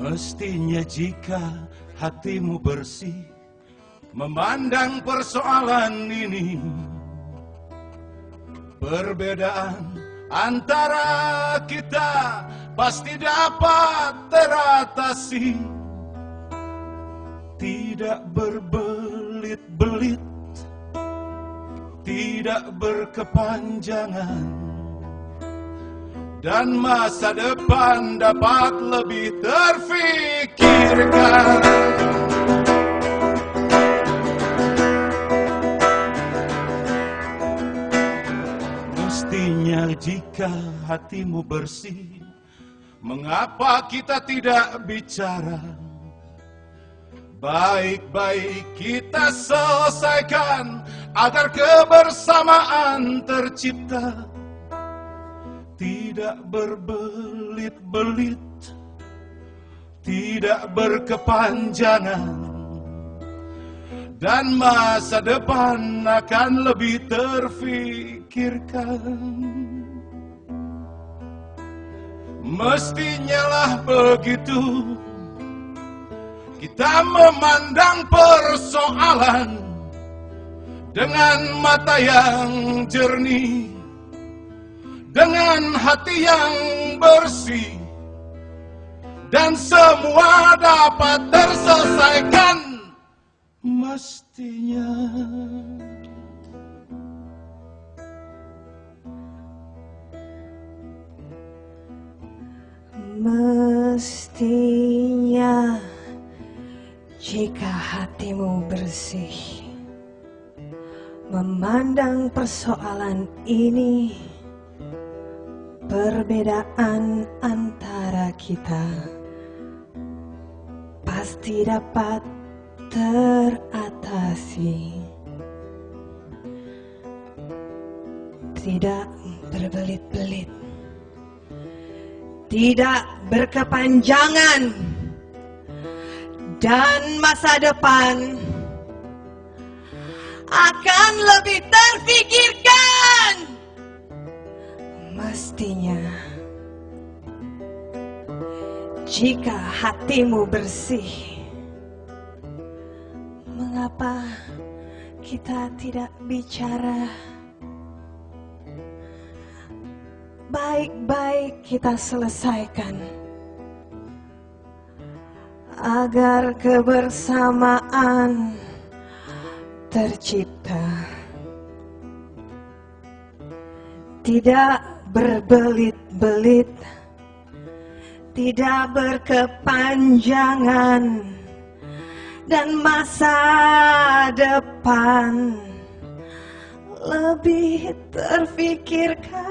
Mestinya jika hatimu bersih Memandang persoalan ini Perbedaan antara kita Pasti dapat teratasi. Tidak berbelit-belit Tidak berkepanjangan dan masa depan dapat lebih terfikirkan. Mestinya jika hatimu bersih, mengapa kita tidak bicara? Baik-baik kita selesaikan agar kebersamaan tercipta tidak berbelit-belit, tidak berkepanjangan, dan masa depan akan lebih terfikirkan. Mestinya lah begitu, kita memandang persoalan dengan mata yang jernih dengan hati yang bersih dan semua dapat terselesaikan mestinya. Mestinya jika hatimu bersih memandang persoalan ini Perbedaan antara kita pasti dapat teratasi. Tidak berbelit-belit, tidak berkepanjangan, dan masa depan akan lebih terfikirkan. Mestinya, jika hatimu bersih, mengapa kita tidak bicara? Baik-baik kita selesaikan agar kebersamaan tercipta. Tidak berbelit-belit, tidak berkepanjangan, dan masa depan lebih terfikirkan.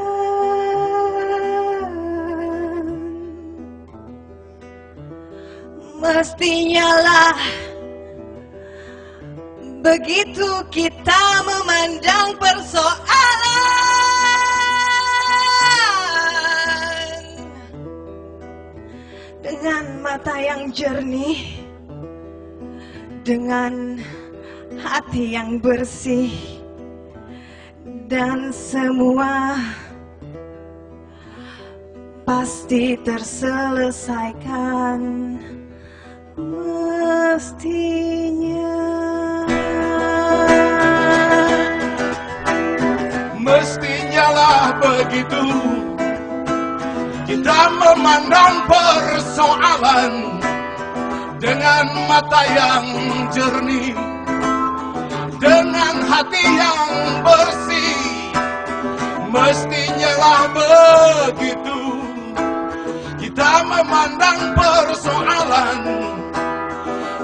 Mestinya lah begitu kita memandang persoalan. Mata yang jernih, dengan hati yang bersih, dan semua pasti terselesaikan mestinya. Mestinya lah begitu kita memandang persoalan dengan mata yang jernih, dengan hati yang bersih. Mestinya lah begitu kita memandang persoalan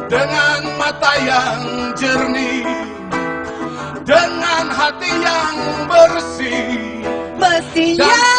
dengan mata yang jernih, dengan hati yang bersih. Mestinya